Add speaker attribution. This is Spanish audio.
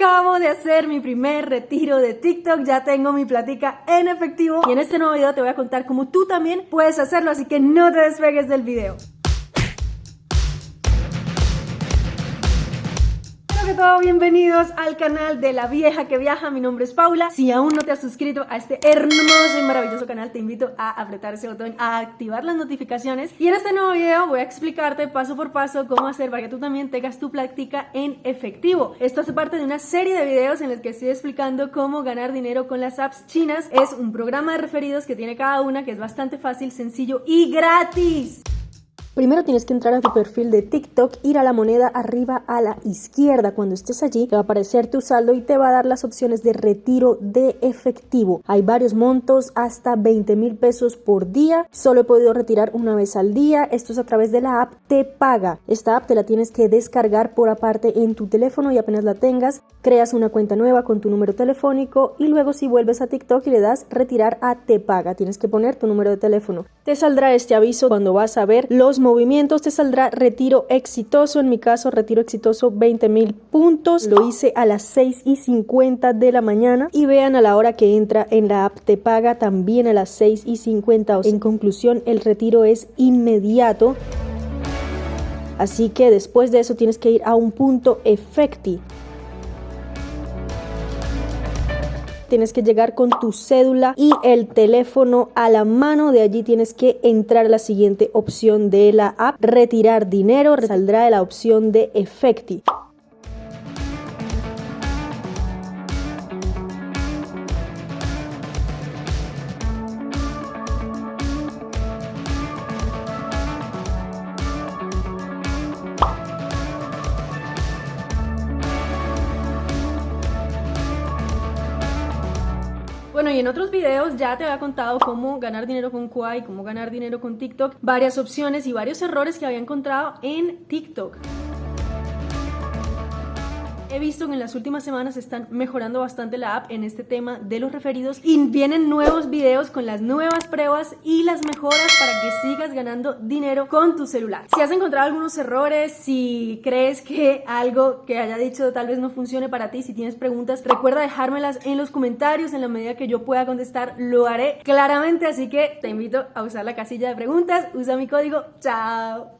Speaker 1: Acabo de hacer mi primer retiro de TikTok, ya tengo mi platica en efectivo y en este nuevo video te voy a contar cómo tú también puedes hacerlo, así que no te despegues del video. Que todo, bienvenidos al canal de La Vieja que Viaja, mi nombre es Paula. Si aún no te has suscrito a este hermoso y maravilloso canal, te invito a apretar ese botón, a activar las notificaciones. Y en este nuevo video voy a explicarte paso por paso cómo hacer para que tú también tengas tu práctica en efectivo. Esto hace parte de una serie de videos en los que estoy explicando cómo ganar dinero con las apps chinas. Es un programa de referidos que tiene cada una, que es bastante fácil, sencillo y gratis. Primero tienes que entrar a tu perfil de TikTok, ir a la moneda arriba a la izquierda. Cuando estés allí te va a aparecer tu saldo y te va a dar las opciones de retiro de efectivo. Hay varios montos, hasta 20 mil pesos por día. Solo he podido retirar una vez al día. Esto es a través de la app Te Paga. Esta app te la tienes que descargar por aparte en tu teléfono y apenas la tengas, creas una cuenta nueva con tu número telefónico y luego si vuelves a TikTok y le das retirar a Te Paga, tienes que poner tu número de teléfono. Te saldrá este aviso cuando vas a ver los movimientos te saldrá retiro exitoso. En mi caso, retiro exitoso 20 mil puntos. Lo hice a las 6 y 50 de la mañana. Y vean a la hora que entra en la app te paga también a las 6 y 50. En conclusión, el retiro es inmediato. Así que después de eso tienes que ir a un punto efecti tienes que llegar con tu cédula y el teléfono a la mano. De allí tienes que entrar a la siguiente opción de la app, retirar dinero, saldrá de la opción de Efecti. Bueno, y en otros videos ya te había contado cómo ganar dinero con Kwai, cómo ganar dinero con TikTok, varias opciones y varios errores que había encontrado en TikTok. He visto que en las últimas semanas están mejorando bastante la app en este tema de los referidos y vienen nuevos videos con las nuevas pruebas y las mejoras para que sigas ganando dinero con tu celular. Si has encontrado algunos errores, si crees que algo que haya dicho tal vez no funcione para ti, si tienes preguntas, recuerda dejármelas en los comentarios en la medida que yo pueda contestar, lo haré claramente, así que te invito a usar la casilla de preguntas, usa mi código, chao.